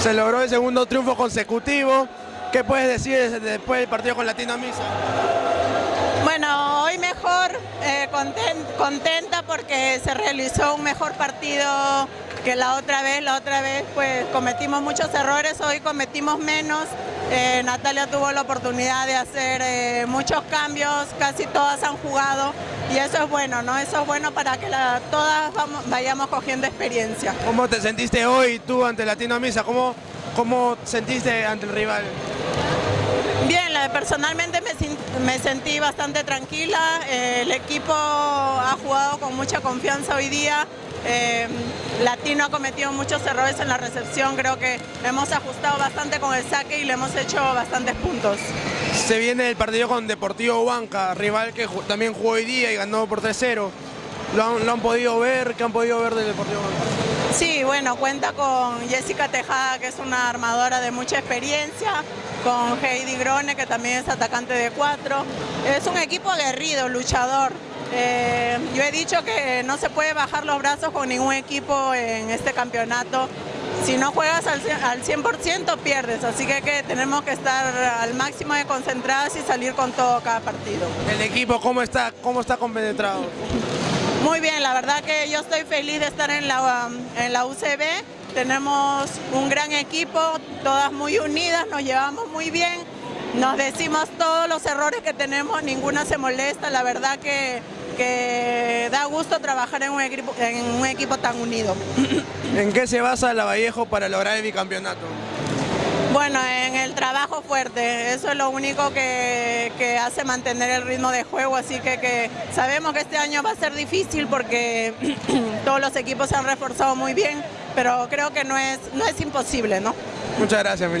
Se logró el segundo triunfo consecutivo. ¿Qué puedes decir después del partido con Latino Misa? Bueno, hoy mejor, eh, contenta porque se realizó un mejor partido que la otra vez. La otra vez pues cometimos muchos errores, hoy cometimos menos. Eh, Natalia tuvo la oportunidad de hacer eh, muchos cambios, casi todas han jugado y eso es bueno, ¿no? Eso es bueno para que todas vayamos cogiendo experiencia. ¿Cómo te sentiste hoy tú ante Latino Misa? ¿Cómo, cómo sentiste ante el rival? Bien, personalmente me, sentí bastante tranquila, eh, el equipo ha jugado con mucha confianza hoy día, eh, Latino ha cometido muchos errores en la recepción, creo que hemos ajustado bastante con el saque y le hemos hecho bastantes puntos. Se viene el partido con Deportivo Banca, rival que también jugó hoy día y ganó por 3-0. ¿Lo han, podido ver? ¿Qué han podido ver del Deportivo Banca? Sí, bueno, cuenta con Jessica Tejada, que es una armadora de mucha experiencia, con Heidi Grone, que también es atacante de cuatro. Es un equipo aguerrido, luchador. Yo he dicho que no se puede bajar los brazos con ningún equipo en este campeonato. Si no juegas al 100% pierdes, así que, que, tenemos que estar al máximo de concentradas y salir con todo cada partido. ¿El equipo cómo está, cómo está compenetrado? Muy bien, la verdad que yo estoy feliz de estar en la, en la UCB. Tenemos un gran equipo, todas muy unidas, nos llevamos muy bien. Nos decimos todos los errores que tenemos, ninguna se molesta. La verdad que, que da gusto trabajar en un, equipo, en un equipo tan unido. ¿En qué se basa la Vallejo para lograr el bicampeonato? Bueno, en el trabajo fuerte, eso es lo único que, hace mantener el ritmo de juego, así que, sabemos que este año va a ser difícil porque todos los equipos se han reforzado muy bien, pero creo que no es, no es imposible, ¿no? Muchas gracias, Milán.